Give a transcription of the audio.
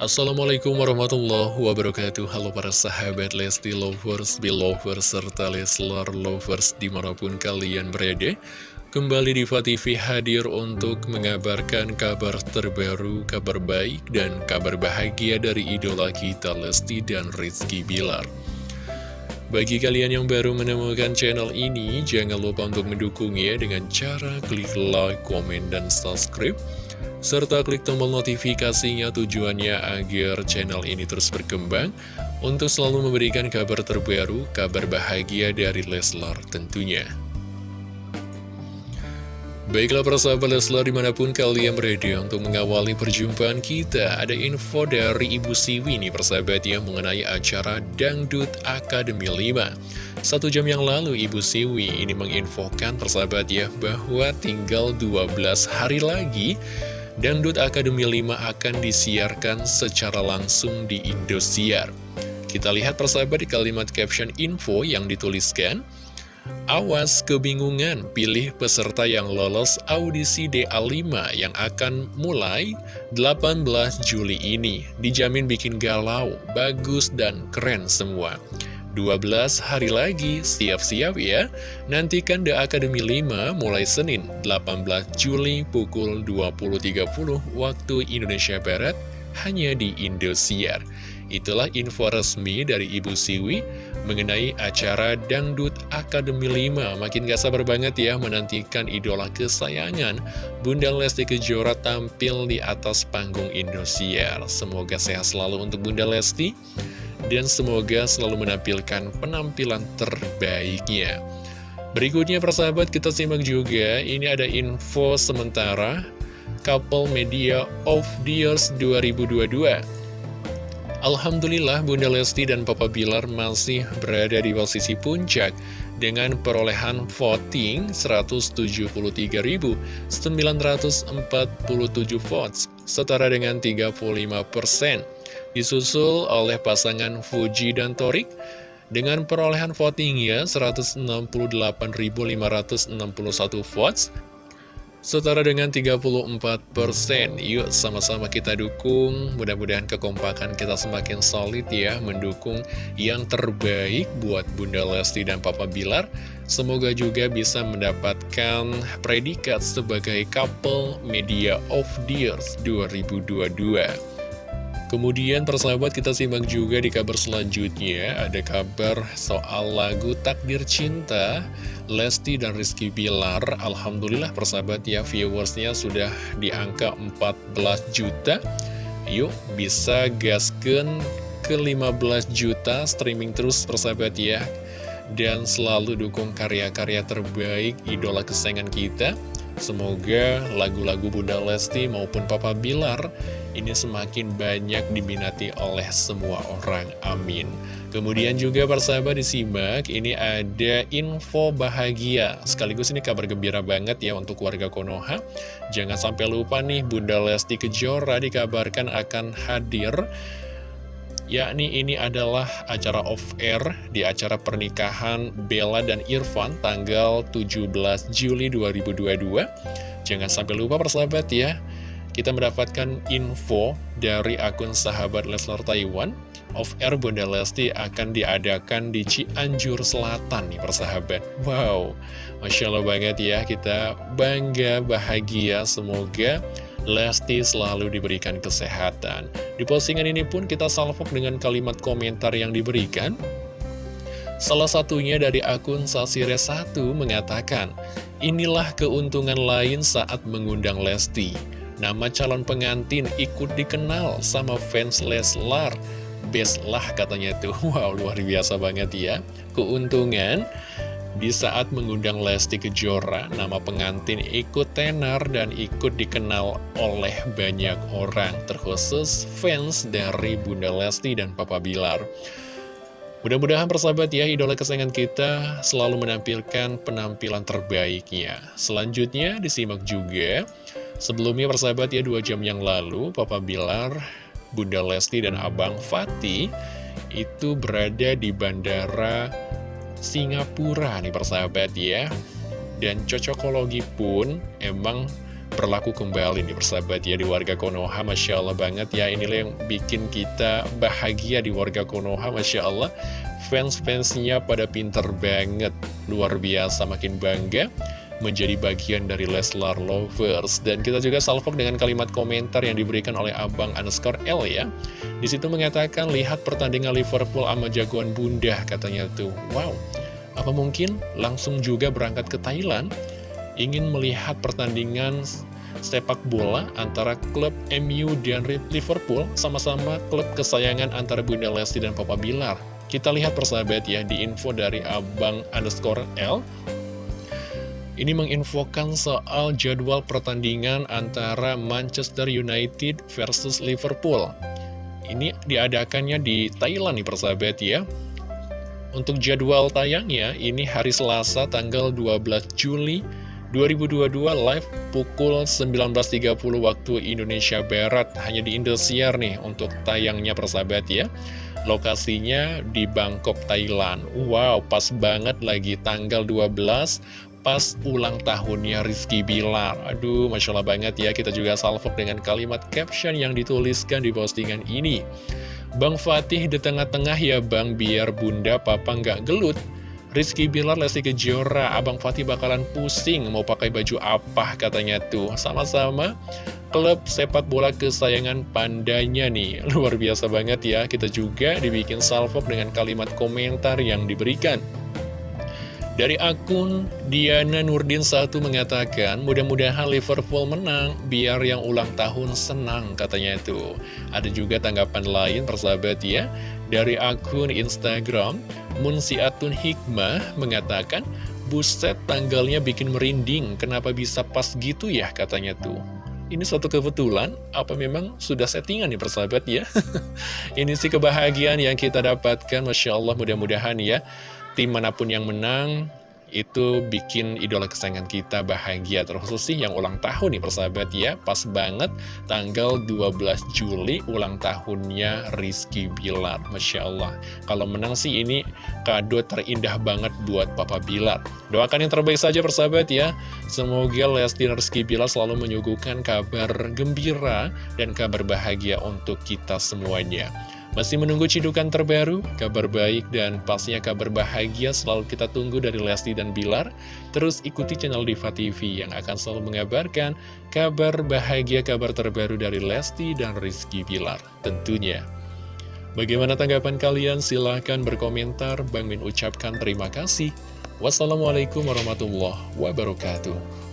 Assalamualaikum warahmatullahi wabarakatuh. Halo para sahabat Lesti Lovers, Belovers, serta Leslar Lovers di mana pun kalian berada. Kembali di TV hadir untuk mengabarkan kabar terbaru, kabar baik, dan kabar bahagia dari idola kita Lesti dan Rizky Bilar. Bagi kalian yang baru menemukan channel ini, jangan lupa untuk mendukungnya dengan cara klik like, komen, dan subscribe serta klik tombol notifikasinya tujuannya agar channel ini terus berkembang untuk selalu memberikan kabar terbaru, kabar bahagia dari Leslar tentunya. Baiklah persahabat Leslar di mana pun kalian berada untuk mengawali perjumpaan kita Ada info dari Ibu Siwi nih persahabat ya mengenai acara Dangdut Akademi 5 Satu jam yang lalu Ibu Siwi ini menginfokan persahabat ya bahwa tinggal 12 hari lagi Dangdut Akademi 5 akan disiarkan secara langsung di Indosiar. Kita lihat persahabat di kalimat caption info yang dituliskan, Awas kebingungan, pilih peserta yang lolos audisi DA5 yang akan mulai 18 Juli ini. Dijamin bikin galau, bagus dan keren semua. 12 hari lagi, siap-siap ya. Nantikan The Academy 5 mulai Senin 18 Juli pukul 20.30 waktu Indonesia Barat hanya di Indosiar. Itulah info resmi dari Ibu Siwi mengenai acara Dangdut Academy 5. Makin gak sabar banget ya menantikan idola kesayangan Bunda Lesti Kejora tampil di atas panggung Indosiar. Semoga sehat selalu untuk Bunda Lesti dan semoga selalu menampilkan penampilan terbaiknya. Berikutnya persahabat kita simak juga, ini ada info sementara Couple Media of the Years 2022. Alhamdulillah Bunda Lesti dan Papa Bilar masih berada di posisi puncak dengan perolehan voting 173.947 votes, setara dengan 35 persen disusul oleh pasangan Fuji dan Torik dengan perolehan votingnya 168.561 votes setara dengan 34%. Yuk sama-sama kita dukung, mudah-mudahan kekompakan kita semakin solid ya, mendukung yang terbaik buat Bunda Lesti dan Papa Bilar. Semoga juga bisa mendapatkan predikat sebagai couple media of the year 2022. Kemudian persahabat kita simak juga di kabar selanjutnya. Ada kabar soal lagu Takdir Cinta Lesti dan Rizky Bilar. Alhamdulillah persahabat ya viewersnya sudah di angka 14 juta. Yuk bisa gasken ke 15 juta streaming terus persahabat ya. Dan selalu dukung karya-karya terbaik idola kesayangan kita Semoga lagu-lagu Bunda Lesti maupun Papa Bilar ini semakin banyak diminati oleh semua orang. Amin. Kemudian juga persahabat disimak, ini ada info bahagia. Sekaligus ini kabar gembira banget ya untuk warga Konoha. Jangan sampai lupa nih Bunda Lesti Kejora dikabarkan akan hadir yakni ini adalah acara off-air di acara pernikahan Bella dan Irfan tanggal 17 Juli 2022. Jangan sampai lupa persahabat ya, kita mendapatkan info dari akun sahabat Leslar Taiwan. Off-air Bunda Lesti akan diadakan di Cianjur Selatan nih persahabat. Wow, Masya Allah banget ya, kita bangga, bahagia, semoga Lesti selalu diberikan kesehatan. Di postingan ini pun kita salvok dengan kalimat komentar yang diberikan. Salah satunya dari akun Sasire1 mengatakan, Inilah keuntungan lain saat mengundang Lesti. Nama calon pengantin ikut dikenal sama fans Leslar. Best lah katanya tuh. Wow, luar biasa banget ya. Keuntungan di saat mengundang Lesti Kejora, nama pengantin ikut tenar dan ikut dikenal oleh banyak orang, terkhusus fans dari Bunda Lesti dan Papa Bilar. Mudah-mudahan persahabat ya, idola kesayangan kita selalu menampilkan penampilan terbaiknya. Selanjutnya disimak juga, sebelumnya persahabat ya, dua jam yang lalu, Papa Bilar, Bunda Lesti dan Abang Fatih itu berada di Bandara Singapura nih persahabat ya. Dan cocokologi pun emang berlaku kembali nih persahabat ya di warga Konoha. Masya Allah banget ya inilah yang bikin kita bahagia di warga Konoha Masya Allah. Fans-fansnya pada pinter banget luar biasa makin bangga menjadi bagian dari Leslar Lovers. Dan kita juga salvok dengan kalimat komentar yang diberikan oleh Abang underscore L ya. Di situ mengatakan lihat pertandingan Liverpool sama jagoan bunda katanya tuh. Wow apa mungkin langsung juga berangkat ke Thailand ingin melihat pertandingan sepak bola antara klub MU dan Liverpool sama-sama klub kesayangan antara Bunda Lesti dan Papa Bilar. Kita lihat persahabat ya di info dari Abang underscore L. Ini menginfokan soal jadwal pertandingan antara Manchester United versus Liverpool. Ini diadakannya di Thailand nih persahabat ya. Untuk jadwal tayangnya, ini hari Selasa tanggal 12 Juli 2022 live pukul 19.30 waktu Indonesia Barat. Hanya di Indosiar nih untuk tayangnya persahabat ya. Lokasinya di Bangkok Thailand. Wow pas banget lagi tanggal 12 pas ulang tahunnya Rizky Bilar. Aduh Masya Allah banget ya kita juga salvok dengan kalimat caption yang dituliskan di postingan ini Bang Fatih di tengah-tengah ya bang biar bunda papa nggak gelut Rizky Bilar, Lesti Kejora, Abang Fatih bakalan pusing mau pakai baju apa katanya tuh. Sama-sama klub sepak bola kesayangan pandanya nih. Luar biasa banget ya, kita juga dibikin salvok dengan kalimat komentar yang diberikan. Dari akun Diana Nurdin 1 mengatakan, mudah-mudahan Liverpool menang, biar yang ulang tahun senang, katanya itu. Ada juga tanggapan lain, persahabat ya. Dari akun Instagram, Munsiatun Hikmah mengatakan, buset tanggalnya bikin merinding, kenapa bisa pas gitu ya, katanya tuh. Ini suatu kebetulan, apa memang sudah settingan nih persahabat ya? Ini sih kebahagiaan yang kita dapatkan, Masya Allah mudah-mudahan ya tim mana pun yang menang itu bikin idola kesayangan kita bahagia. Terkhusus sih yang ulang tahun nih persahabat ya. Pas banget tanggal 12 Juli ulang tahunnya Rizky Bilar. Masya Allah. Kalau menang sih ini kado terindah banget buat Papa Bilar. Doakan yang terbaik saja persahabat ya. Semoga Lesti dan Rizky Bilar selalu menyuguhkan kabar gembira dan kabar bahagia untuk kita semuanya masih menunggu cidukan terbaru, kabar baik dan pastinya kabar bahagia selalu kita tunggu dari Lesti dan Bilar. Terus ikuti channel Diva TV yang akan selalu mengabarkan kabar bahagia, kabar terbaru dari Lesti dan Rizky Bilar tentunya. Bagaimana tanggapan kalian? Silahkan berkomentar. Bang Min ucapkan terima kasih. Wassalamualaikum warahmatullahi wabarakatuh.